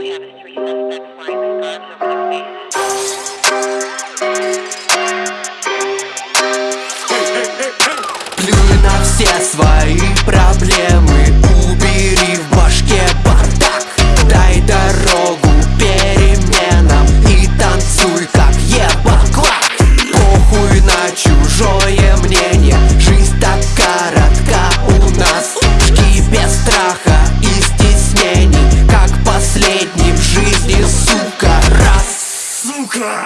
we have is three suspects wearing scarves over their faces. Сука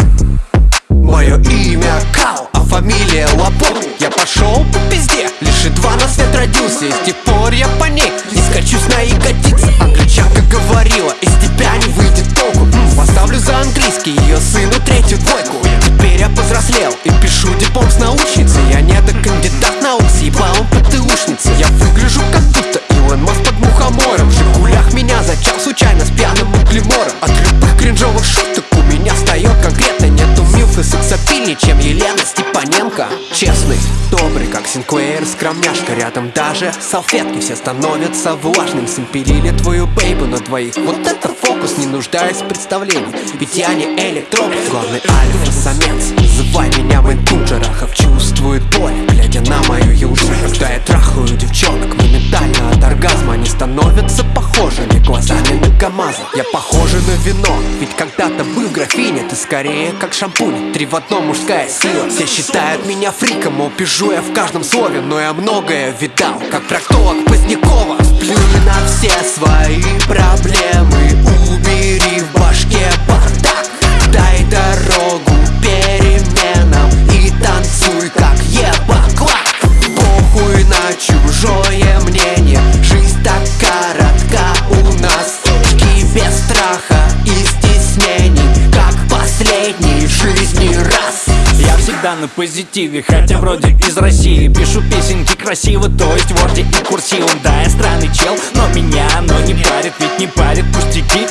Мое имя Кал, а фамилия Лапон Я пошел по пизде, лишь едва на свет родился. И с тех пор я по ней не скачусь на ягодицы сексапильнее, чем Елена Степаненко. Честный, добрый, как Синклеер, скромняшка Рядом. Даже салфетки все становятся влажным. Симпелили твою бейбу на двоих. Вот это фокус, не нуждаясь в представлении. Ведь я не электрон, главный альфа-самец. Называй меня Мэнкун Джарахов чувствует боль Глядя на мою южу Когда я трахаю девчонок. Моментально от оргазма Они становятся похожими глазами на КамАЗа. Я похожа на вино Ведь когда-то был в графине Ты скорее как шампунь. Три в одном мужская сила. Все считают меня фриком Мол, пижу я в каждом слове Но я многое видал. Как проктолог Позднякова Сплю на все свои проблемы чужое мнение. Жизнь так коротка у нас. Жги без страха и стеснений Как последний в жизни раз. Я всегда на позитиве, хотя вроде из России. Пишу песенки красиво, то есть в орде и курсивом. Да, я странный чел, но меня оно не парит Ведь не парит пустяки,